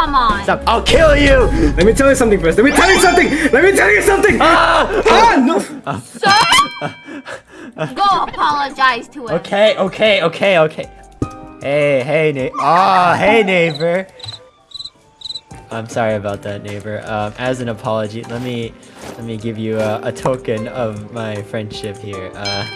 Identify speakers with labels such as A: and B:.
A: come on.
B: Stop. I'll kill you.
C: Let me tell you something first. Let me tell you something. Let me tell you something.
B: Ah!
C: Ah, ah! no.
A: Sir? Go apologize to him.
B: Okay, okay, okay, okay. Hey, hey, Ah. oh, hey, neighbor. I'm sorry about that, neighbor. Um, as an apology, let me let me give you a, a token of my friendship here. Uh,